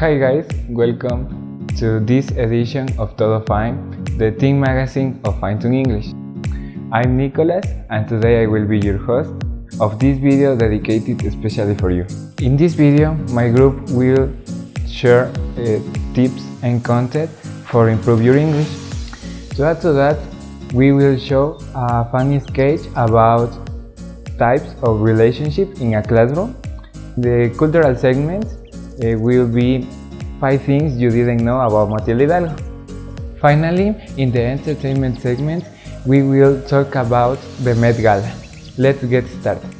Hi guys, welcome to this edition of Todo Fine, the teen magazine of Fine English. I'm Nicholas and today I will be your host of this video dedicated especially for you. In this video, my group will share uh, tips and content for improve your English. To add to that, we will show a funny sketch about types of relationship in a classroom. The cultural segment uh, will be 5 things you didn't know about Matilde Hidalgo. Finally, in the entertainment segment, we will talk about the Met Gala. Let's get started.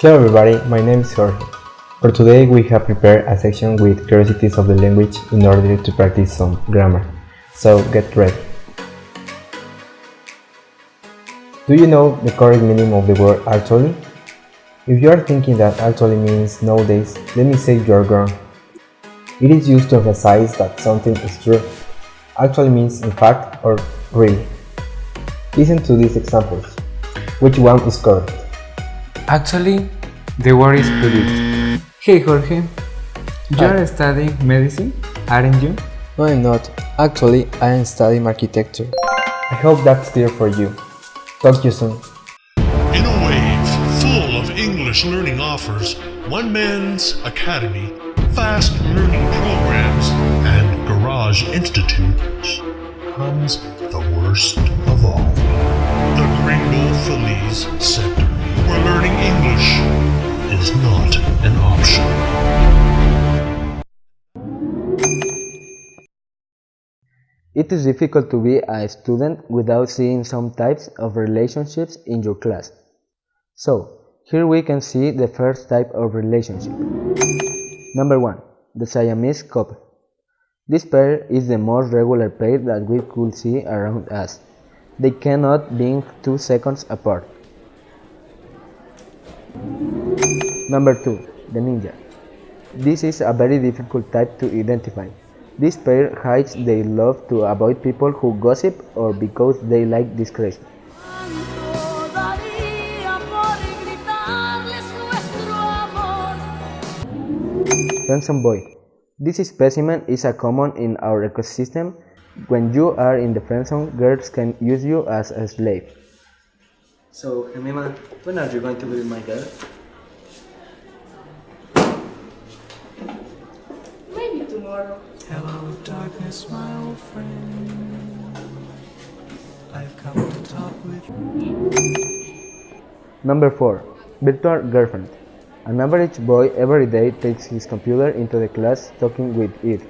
Hello everybody, my name is Jorge. For today we have prepared a section with curiosities of the language in order to practice some grammar. So get ready. Do you know the correct meaning of the word actually? If you are thinking that actually means nowadays, let me say you are wrong. It is used to emphasize that something is true. Actually means in fact or really. Listen to these examples. Which one is correct? Actually, the word is predict. Hey Jorge, you are ah. studying medicine, aren't you? No, I'm not. Actually, I am studying architecture. I hope that's clear for you. Talk to you soon. In a wave full of English learning offers, One Man's Academy, fast learning programs, and Garage Institute comes the worst of all. The Gringo Feliz Center, where learning English is not an option. It is difficult to be a student without seeing some types of relationships in your class. So, here we can see the first type of relationship. Number 1. The Siamese couple. This pair is the most regular pair that we could see around us. They cannot be two seconds apart. Number 2. The ninja. This is a very difficult type to identify. This pair hides their love to avoid people who gossip or because they like discretion. Friendzone boy. This specimen is a common in our ecosystem. When you are in the friendzone, girls can use you as a slave. So, Jemima, when are you going to be my girl? Tomorrow. Hello, darkness, my old friend. I've come to talk with you. Number 4. Virtual girlfriend. An average boy every day takes his computer into the class talking with it,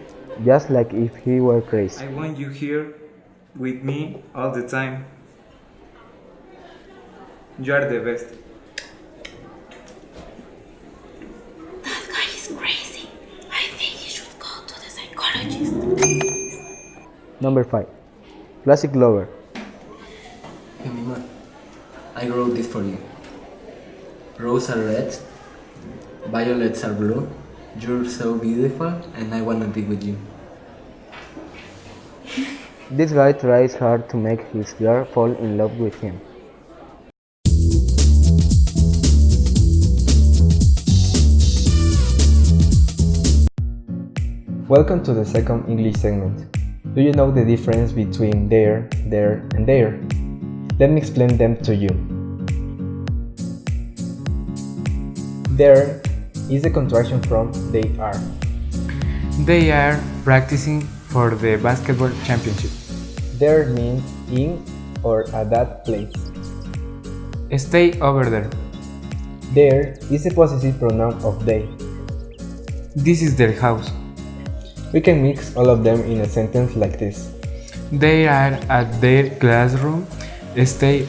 just like if he were crazy. I want you here with me all the time. You are the best. That guy is crazy. I think he should go to the psychologist. Number 5. Classic lover. Jemima, I wrote this for you. Roses are red, violets are blue, you're so beautiful, and I wanna be with you. This guy tries hard to make his girl fall in love with him. Welcome to the second English segment. Do you know the difference between they're, there, and their? Let me explain them to you. They're is a contraction from they are. They are practicing for the basketball championship. There means in or at that place. Stay over there. Their is a possessive pronoun of they. This is their house. We can mix all of them in a sentence like this. They are at their classroom. Stay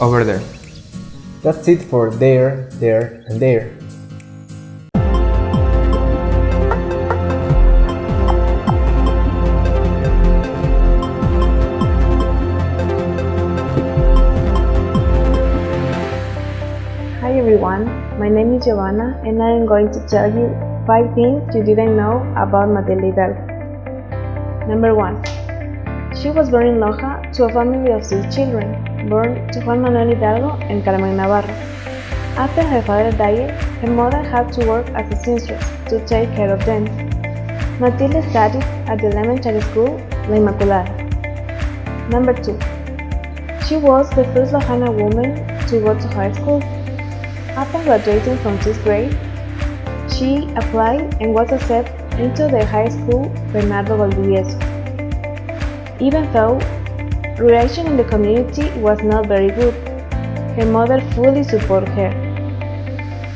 over there. That's it for they're, there, and their. Hi everyone, my name is Giovanna and I am going to tell you 5 things you didn't know about Matilde Hidalgo. Number 1. She was born in Loja to a family of 6 children. born to Juan Manuel Hidalgo and Carmen Navarro. After her father died, her mother had to work as a seamstress to take care of them. Matilde studied at the elementary school La Inmaculada. Number 2. She was the first Lojana woman to go to high school. After graduating from 6th grade, she applied and was accepted into the high school Bernardo Valdivieso. Even though relation in the community was not very good, her mother fully supported her.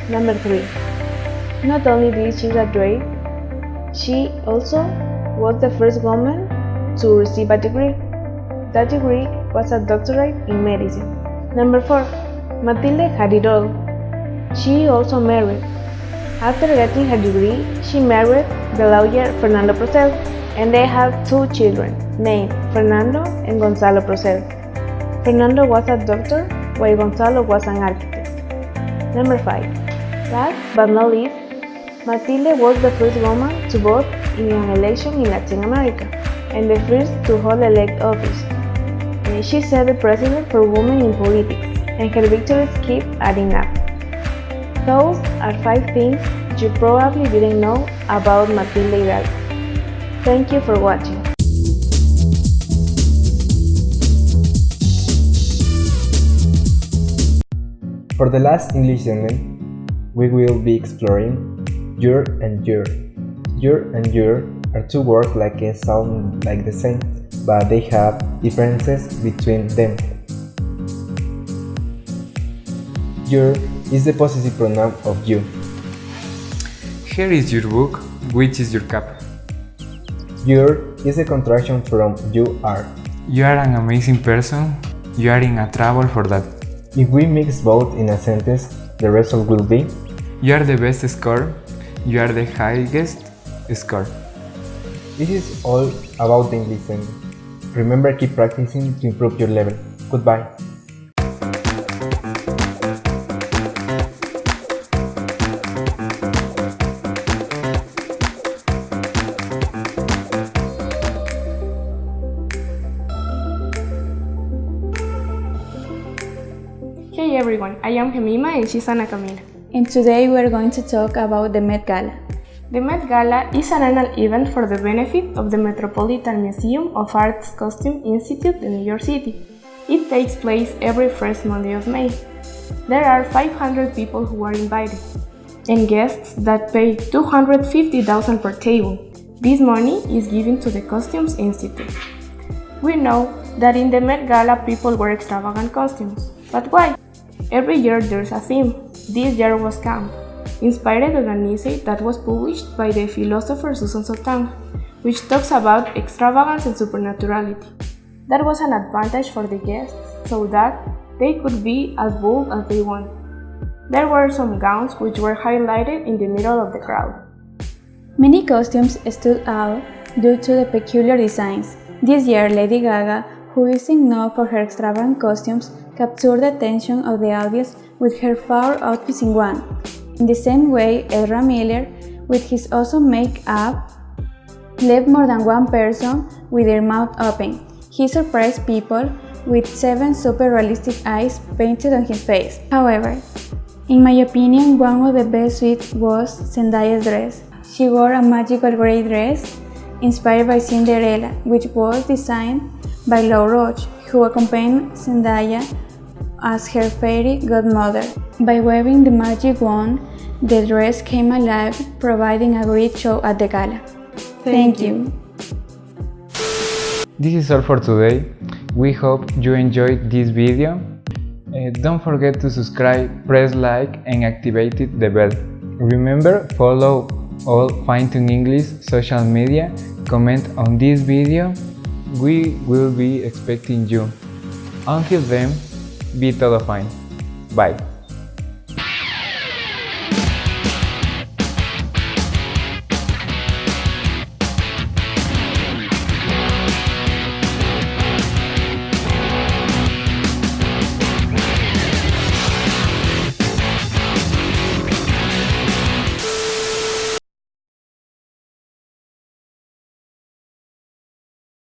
Number 3. Not only did she graduate, she also was the first woman to receive a degree. That degree was a doctorate in medicine. Number 4. Matilde had it all. She also married. After getting her degree, she married the lawyer Fernando Procel, and they have two children named Fernando and Gonzalo Procel. Fernando was a doctor, while Gonzalo was an architect. Number 5. Last but not least, Matilde was the first woman to vote in an election in Latin America and the first to hold elect office. She set the precedent for women in politics, and her victories keep adding up. Those are 5 things you probably didn't know about Matilde Hidalgo. Thank you for watching. For the last English segment, we will be exploring your and you're. Your and you're are two words like a sound like the same, but they have differences between them. Your is the possessive pronoun of you. Here is your book, which is your cap. You're is a contraction from you are. You are an amazing person, you are in a trouble for that. If we mix both in a sentence, the result will be You are the best score, you are the highest score. This is all about the English segment. Remember keep practicing to improve your level. Goodbye. Everyone, I am Gemima and she's Ana Camila. And today we are going to talk about the Met Gala. The Met Gala is an annual event for the benefit of the Metropolitan Museum of Art's Costume Institute in New York City. It takes place every first Monday of May. There are 500 people who are invited, and guests that pay 250,000 per table. This money is given to the Costumes Institute. We know that in the Met Gala people wear extravagant costumes, but why? Every year there's a theme. This year was camp, inspired of an essay that was published by the philosopher Susan Sontag, which talks about extravagance and supernaturality. That was an advantage for the guests, so that they could be as bold as they want. There were some gowns which were highlighted in the middle of the crowd. Many costumes stood out due to the peculiar designs. This year, Lady Gaga, who is known for her extravagant costumes, captured the attention of the audience with her four outfits in one. In the same way, Ezra Miller, with his awesome makeup, left more than one person with their mouth open. He surprised people with seven super realistic eyes painted on his face. However, in my opinion, one of the best suits was Zendaya's dress. She wore a magical gray dress inspired by Cinderella, which was designed by Law Roach, who accompanied Zendaya as her fairy godmother. By waving the magic wand, the dress came alive, providing a great show at the gala. Thank, you. This is all for today. We hope you enjoyed this video. Uh, don't forget to subscribe, press like and activate the bell. Remember, follow all Fine-Tune English social media, comment on this video. We will be expecting you. Until then, be todo fine. Bye.